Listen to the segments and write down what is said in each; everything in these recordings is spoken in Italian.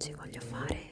oggi voglio fare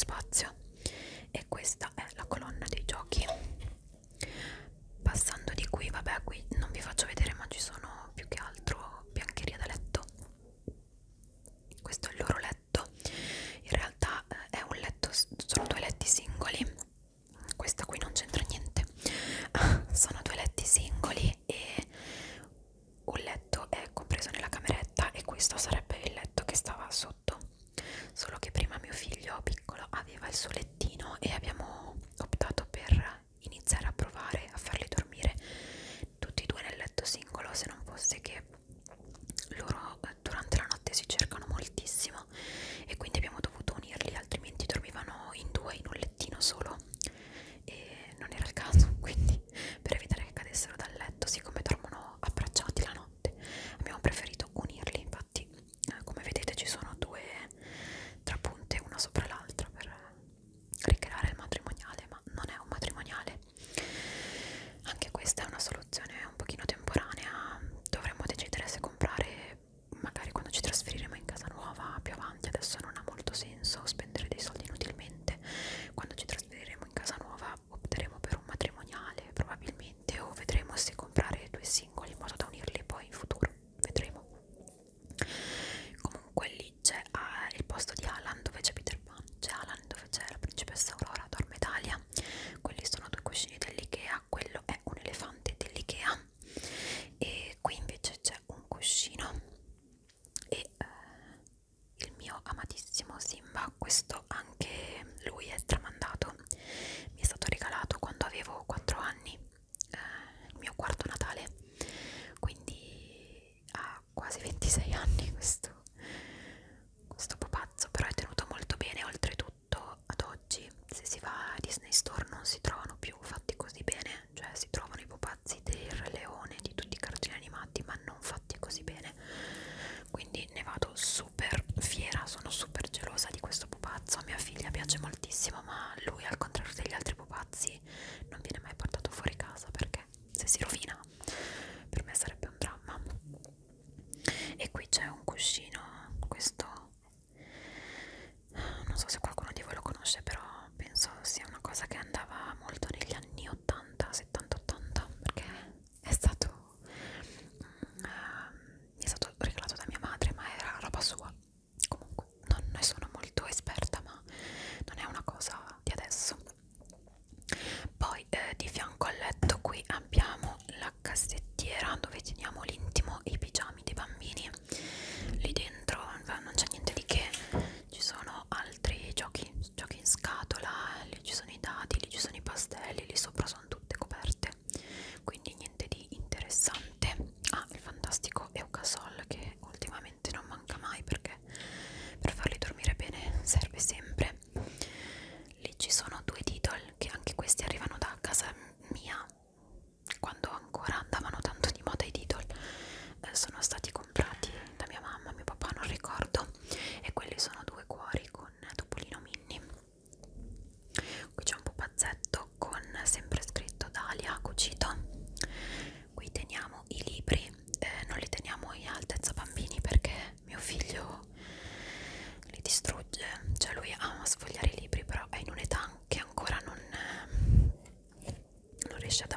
spazio. distrugge, cioè lui ama sfogliare i libri però è in un'età che ancora non, eh, non riesce ad